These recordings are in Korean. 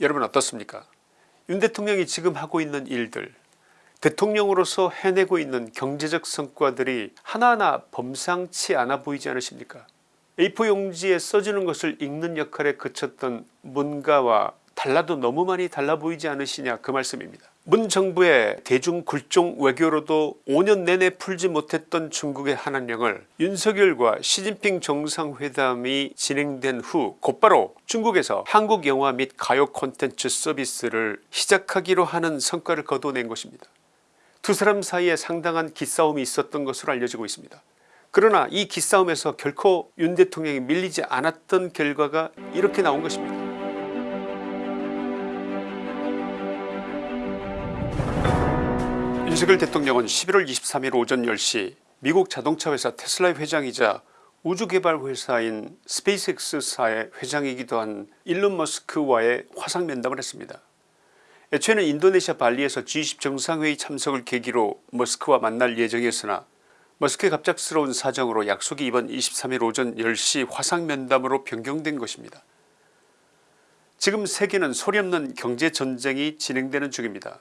여러분 어떻습니까 윤 대통령이 지금 하고 있는 일들 대통령으로서 해내고 있는 경제적 성과들이 하나하나 범상치 않아 보이지 않으십니까 A4 용지에 써주는 것을 읽는 역할에 그쳤던 문가와 달라도 너무 많이 달라 보이지 않으시냐 그 말씀입니다. 문 정부의 대중 굴종 외교로도 5년 내내 풀지 못했던 중국의 한한령을 윤석열과 시진핑 정상회담이 진행된 후 곧바로 중국에서 한국 영화 및 가요 콘텐츠 서비스를 시작하기로 하는 성과를 거둬낸 것입니다. 두 사람 사이에 상당한 기싸움이 있었던 것으로 알려지고 있습니다. 그러나 이 기싸움에서 결코 윤 대통령이 밀리지 않았던 결과가 이렇게 나온 것입니다. 윤석열 대통령은 11월 23일 오전 10시 미국 자동차 회사 테슬라의 회장이자 우주개발회사인 스페이스X사의 회장이기도 한 일론 머스크와의 화상 면담을 했습니다. 애초에는 인도네시아 발리에서 G20 정상회의 참석을 계기로 머스크와 만날 예정이었으나 머스크의 갑작스러운 사정으로 약속이 이번 23일 오전 10시 화상면담으로 변경된 것입니다. 지금 세계는 소리 없는 경제전쟁이 진행되는 중입니다.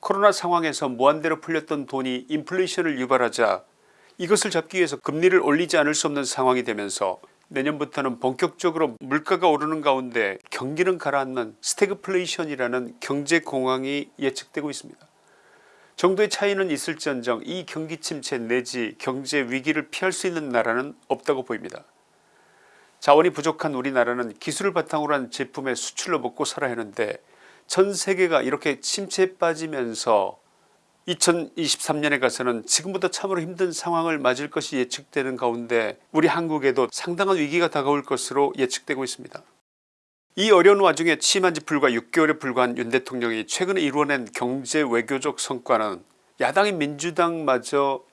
코로나 상황에서 무한대로 풀렸던 돈이 인플레이션을 유발하자 이것을 잡기 위해서 금리를 올리지 않을 수 없는 상황이 되면서 내년부터는 본격적으로 물가가 오르는 가운데 경기는 가라앉는 스태그플레이션이라는 경제공황이 예측되고 있습니다. 정도의 차이는 있을지언정 이 경기 침체 내지 경제 위기를 피할 수 있는 나라는 없다고 보입니다. 자원이 부족한 우리나라는 기술을 바탕으로 한 제품의 수출로 먹고 살아야 하는데 전 세계가 이렇게 침체에 빠지면서 2023년에 가서는 지금보다 참으로 힘든 상황을 맞을 것이 예측되는 가운데 우리 한국에도 상당한 위기가 다가올 것으로 예측되고 있습니다. 이 어려운 와중에 취임한 지 불과 6개월에 불과한 윤 대통령이 최근에 이루어낸 경제 외교적 성과는 야당인 민주당마저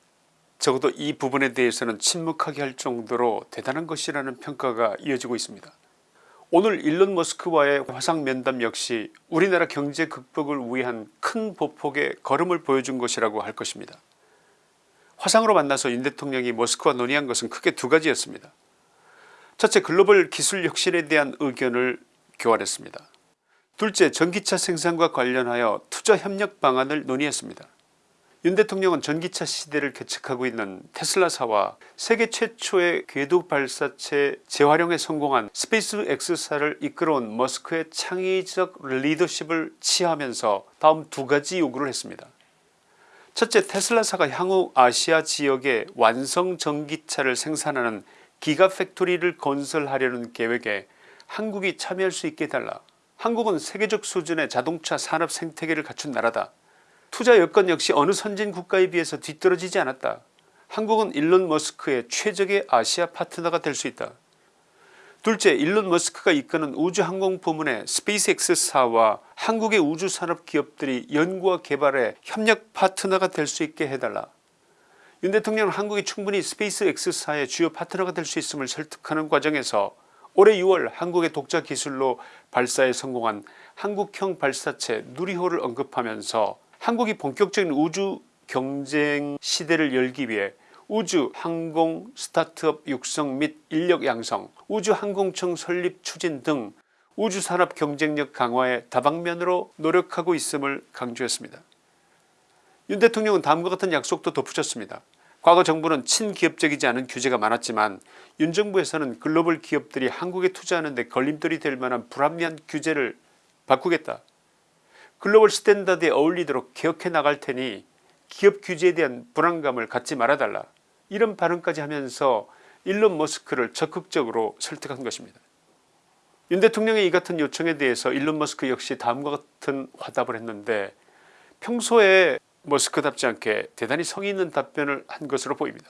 적어도 이 부분에 대해서는 침묵하게 할 정도로 대단한 것이라는 평가가 이어지고 있습니다. 오늘 일론 머스크와의 화상 면담 역시 우리나라 경제 극복을 위한 큰 보폭의 걸음을 보여준 것이라고 할 것입니다. 화상으로 만나서 윤 대통령이 머스크와 논의한 것은 크게 두 가지였습니다. 첫째 글로벌 기술 혁신에 대한 의견을 교환했습니다. 둘째 전기차 생산과 관련하여 투자 협력 방안을 논의했습니다. 윤 대통령은 전기차 시대를 개척하고 있는 테슬라사와 세계 최초의 궤도 발사체 재활용에 성공한 스페이스 X사를 이끌어온 머스크의 창의적 리더십을 치하하면서 다음 두 가지 요구를 했습니다. 첫째 테슬라사가 향후 아시아 지역에 완성 전기차를 생산하는 기가팩토리를 건설하려는 계획에 한국이 참여할 수 있게 해달라 한국은 세계적 수준의 자동차 산업 생태계를 갖춘 나라다 투자 여건 역시 어느 선진 국가에 비해서 뒤떨어지지 않았다. 한국은 일론 머스크의 최적의 아시아 파트너가 될 수 있다. 둘째 일론 머스크가 이끄는 우주항공 부문의 스페이스X사와 한국의 우주산업 기업들이 연구와 개발에 협력 파트너가 될 수 있게 해달라. 윤 대통령은 한국이 충분히 스페이스X사의 주요 파트너가 될 수 있음을 설득하는 과정에서 올해 6월 한국의 독자 기술로 발사에 성공한 한국형 발사체 누리호를 언급하면서 한국이 본격적인 우주 경쟁 시대를 열기 위해 우주 항공 스타트업 육성 및 인력 양성 우주항공청 설립 추진 등 우주산업 경쟁력 강화에 다방면으로 노력하고 있음을 강조했습니다. 윤 대통령은 다음과 같은 약속도 덧붙였습니다. 과거 정부는 친기업적이지 않은 규제가 많았지만 윤 정부에서는 글로벌 기업들이 한국에 투자하는 데 걸림돌이 될 만한 불합리한 규제를 바꾸겠다. 글로벌 스탠다드에 어울리도록 개혁해 나갈 테니 기업 규제에 대한 불안감을 갖지 말아달라 이런 발언까지 하면서 일론 머스크를 적극적으로 설득한 것입니다. 윤 대통령의 이 같은 요청에 대해서 일론 머스크 역시 다음과 같은 화답을 했는데 평소에 머스크답지 않게 대단히 성의 있는 답변을 한 것으로 보입니다.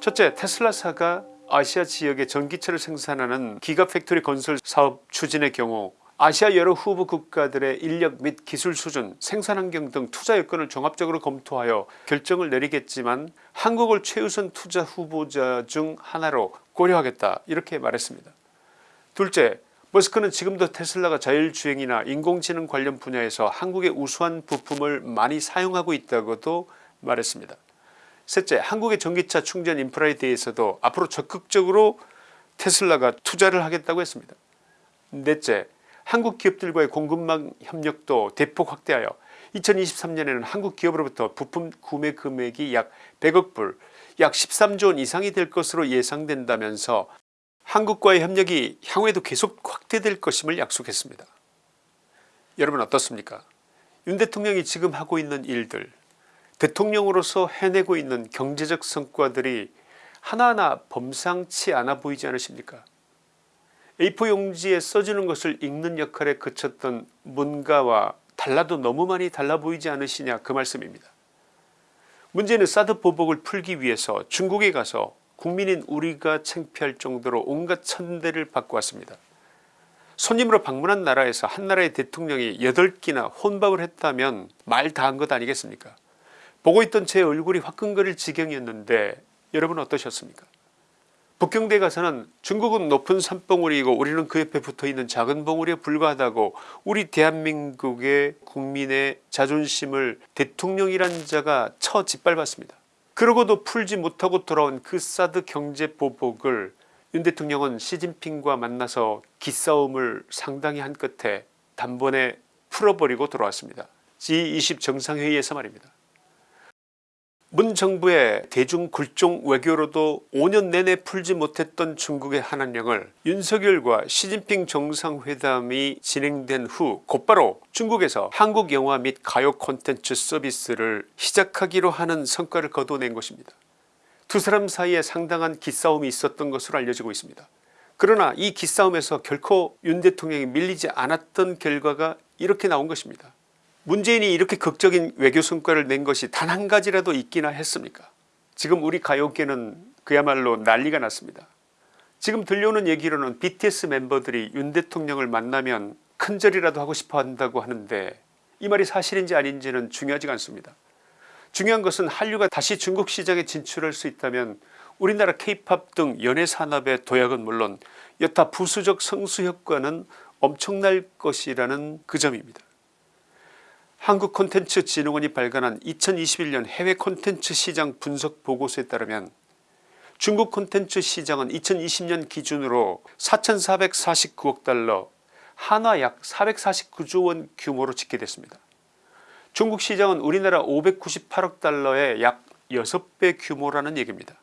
첫째 테슬라사가 아시아 지역에 전기차를 생산하는 기가팩토리 건설 사업 추진의 경우 아시아 여러 후보 국가들의 인력 및 기술 수준 생산환경 등 투자 여건을 종합적으로 검토하여 결정을 내리겠지만 한국을 최우선 투자 후보자 중 하나로 고려하겠다 이렇게 말했습니다. 둘째 머스크는 지금도 테슬라가 자율주행이나 인공지능 관련 분야에서 한국의 우수한 부품을 많이 사용하고 있다고도 말했습니다. 셋째 한국의 전기차 충전 인프라에 대해서도 앞으로 적극적으로 테슬라가 투자를 하겠다고 했습니다. 넷째 한국 기업들과의 공급망 협력도 대폭 확대하여 2023년에는 한국 기업으로부터 부품 구매 금액이 약 100억 불 약 13조 원 이상이 될 것으로 예상된다면서 한국과의 협력이 향후에도 계속 확대될 것임을 약속했습니다. 여러분 어떻습니까 윤 대통령이 지금 하고 있는 일들 대통령으로서 해내고 있는 경제적 성과들이 하나하나 범상치 않아 보이지 않으십니까 A4 용지에 써주는 것을 읽는 역할에 그쳤던 문가와 달라도 너무 많이 달라 보이지 않으시냐 그 말씀입니다. 문제는 사드 보복을 풀기 위해서 중국에 가서 국민인 우리가 창피할 정도로 온갖 천대를 받고 왔습니다. 손님으로 방문한 나라에서 한 나라의 대통령이 8끼나 혼밥을 했다면 말 다 한 것 아니겠습니까 보고 있던 제 얼굴이 화끈거릴 지경이었는데 여러분 어떠셨습니까 북경대 가서는 중국은 높은 산봉우리이고 우리는 그 옆에 붙어있는 작은 봉우리에 불과하다고 우리 대한민국의 국민의 자존심을 대통령이란 자가 처 짓밟았습니다. 그러고도 풀지 못하고 돌아온 그 사드 경제 보복을 윤 대통령은 시진핑과 만나서 기싸움을 상당히 한 끝에 단번에 풀어버리고 돌아왔습니다. G20 정상회의에서 말입니다. 문 정부의 대중 굴종 외교로도 5년 내내 풀지 못했던 중국의 한한령을 윤석열과 시진핑 정상회담이 진행된 후 곧바로 중국에서 한국 영화 및 가요 콘텐츠 서비스를 시작하기로 하는 성과를 거둬낸 것입니다. 두 사람 사이에 상당한 기싸움이 있었던 것으로 알려지고 있습니다. 그러나 이 기싸움에서 결코 윤 대통령이 밀리지 않았던 결과가 이렇게 나온 것입니다. 문재인이 이렇게 극적인 외교 성과를 낸 것이 단 한 가지라도 있기나 했습니까 지금 우리 가요계는 그야말로 난리가 났습니다. 지금 들려오는 얘기로는 BTS 멤버들이 윤 대통령을 만나면 큰절이라도 하고 싶어 한다고 하는데 이 말이 사실인지 아닌지는 중요하지 않습니다. 중요한 것은 한류가 다시 중국 시장에 진출할 수 있다면 우리나라 케이팝 등 연예산업의 도약은 물론 여타 부수적 성수 효과는 엄청날 것이라는 그 점입니다. 한국콘텐츠진흥원이 발간한 2021년 해외 콘텐츠 시장 분석 보고서에 따르면 중국 콘텐츠 시장은 2020년 기준으로 4449억 달러 한화 약 449조원 규모로 집계됐습니다. 중국 시장은 우리나라 598억 달러의 약 6배 규모라는 얘기입니다.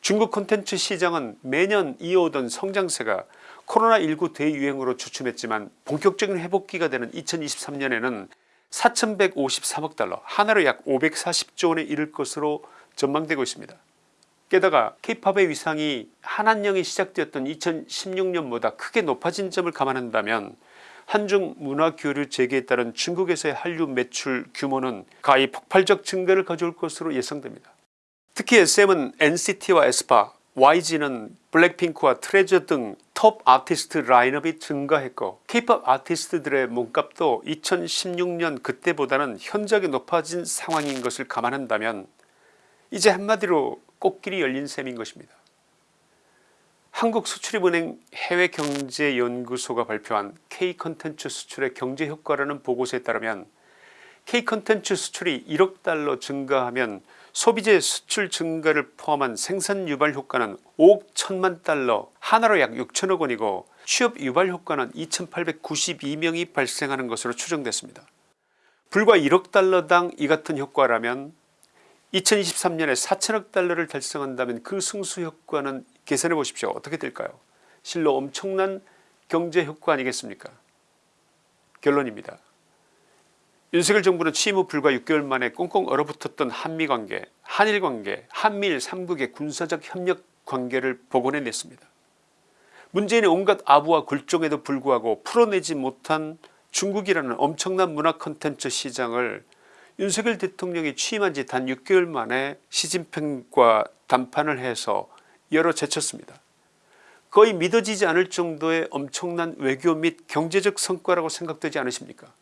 중국 콘텐츠 시장은 매년 이어오던 성장세가 코로나19 대유행으로 주춤했지만 본격적인 회복기가 되는 2023년에는 4153억 달러 하나로 약 540조원에 이를 것으로 전망되고 있습니다. 게다가 케이팝의 위상이 한한령이 시작되었던 2016년보다 크게 높아진 점을 감안한다면 한중 문화교류 재개에 따른 중국에서의 한류 매출 규모는 가히 폭발적 증가를 가져올 것으로 예상됩니다. 특히 SM은 NCT와 에스파 YG는 블랙핑크와 트레저 등 톱 아티스트 라인업이 증가했고 케이팝 아티스트들의 몸값도 2016년 그때보다는 현저하게 높아진 상황인 것을 감안한다면 이제 한마디로 꽃길이 열린 셈인 것입니다. 한국수출입은행 해외경제연구소가 발표한 K컨텐츠 수출의 경제효과라는 보고서에 따르면 K컨텐츠 수출이 1억 달러 증가하면 소비재 수출 증가를 포함한 생산 유발 효과는 5억 1천만 달러 하나로 약 6천억 원이고 취업 유발 효과는 2892명이 발생하는 것으로 추정됐습니다. 불과 1억 달러당 이 같은 효과라면 2023년에 4천억 달러를 달성한다면 그 승수 효과는 계산해 보십시오. 어떻게 될까요 실로 엄청난 경제 효과 아니겠습니까 결론입니다. 윤석열 정부는 취임 후 불과 6개월 만에 꽁꽁 얼어붙었던 한미관계 한일관계 한미일 3국의 군사적 협력 관계를 복원해냈습니다. 문재인의 온갖 아부와 굴종에도 불구하고 풀어내지 못한 중국이라는 엄청난 문화 컨텐츠 시장을 윤석열 대통령이 취임한 지 단 6개월 만에 시진핑과 담판을 해서 열어 제쳤습니다. 거의 믿어지지 않을 정도의 엄청난 외교 및 경제적 성과라고 생각되지 않으십니까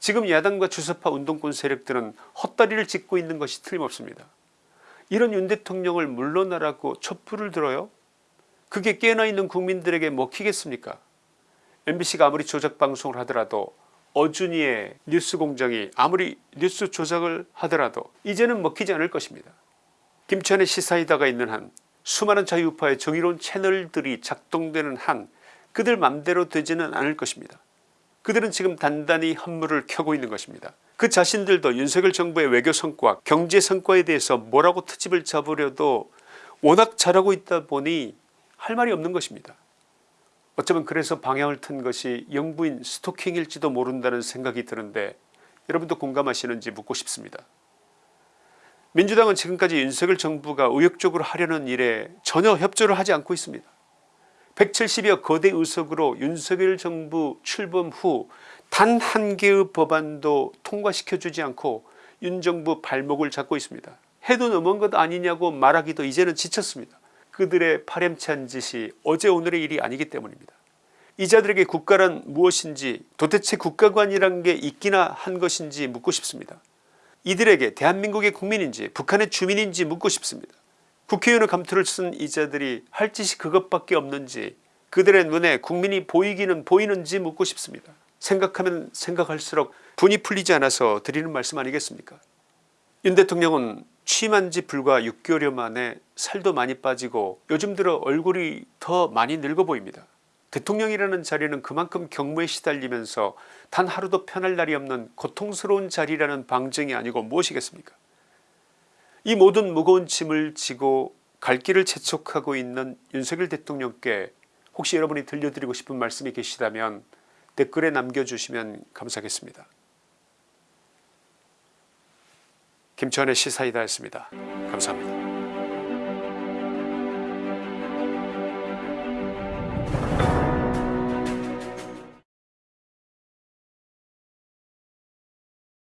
지금 야당과 주사파 운동권 세력들은 헛다리를 짚고 있는 것이 틀림없습니다. 이런 윤 대통령을 물러나라고 촛불을 들어요 그게 깨어나 있는 국민들에게 먹히겠습니까 mbc가 아무리 조작 방송을 하더라도 어준이의 뉴스공장이 아무리 뉴스 조작을 하더라도 이제는 먹히지 않을 것입니다. 김천의 시사이다가 있는 한 수많은 자유우파의 정의로운 채널들이 작동되는 한 그들 맘대로 되지는 않을 것입니다. 그들은 지금 단단히 한물을 켜고 있는 것입니다. 그 자신들도 윤석열 정부의 외교 성과 경제 성과에 대해서 뭐라고 트집을 잡으려도 워낙 잘하고 있다 보니 할 말이 없는 것입니다. 어쩌면 그래서 방향을 튼 것이 영부인 스토킹일지도 모른다는 생각이 드는데 여러분도 공감하시는지 묻고 싶습니다. 민주당은 지금까지 윤석열 정부가 의욕적으로 하려는 일에 전혀 협조를 하지 않고 있습니다. 170여 거대 의석으로 윤석열 정부 출범 후 단 한 개의 법안도 통과시켜주지 않고 윤 정부 발목을 잡고 있습니다. 해도 넘은 것 아니냐고 말하기도 이제는 지쳤습니다. 그들의 파렴치한 짓이 어제 오늘의 일이 아니기 때문입니다. 이 자들에게 국가란 무엇인지 도대체 국가관이란 게 있기나 한 것인지 묻고 싶습니다. 이들에게 대한민국의 국민인지 북한의 주민인지 묻고 싶습니다. 국회의원의 감투를 쓴 이자들이 할 짓이 그것밖에 없는지 그들의 눈에 국민이 보이기는 보이는지 묻고 싶습니다. 생각하면 생각할수록 분이 풀리지 않아서 드리는 말씀 아니겠습니까 윤 대통령은 취임한 지 불과 6개월여 만에 살도 많이 빠지고 요즘 들어 얼굴이 더 많이 늙어 보입니다. 대통령이라는 자리는 그만큼 경무에 시달리면서 단 하루도 편할 날이 없는 고통스러운 자리라는 방증이 아니고 무엇이겠습니까 이 모든 무거운 짐을 지고 갈 길을 재촉하고 있는 윤석열 대통령께 혹시 여러분이 들려드리고 싶은 말씀이 계시다면 댓글에 남겨주시면 감사하겠습니다. 김천의 시사이다였습니다. 감사합니다.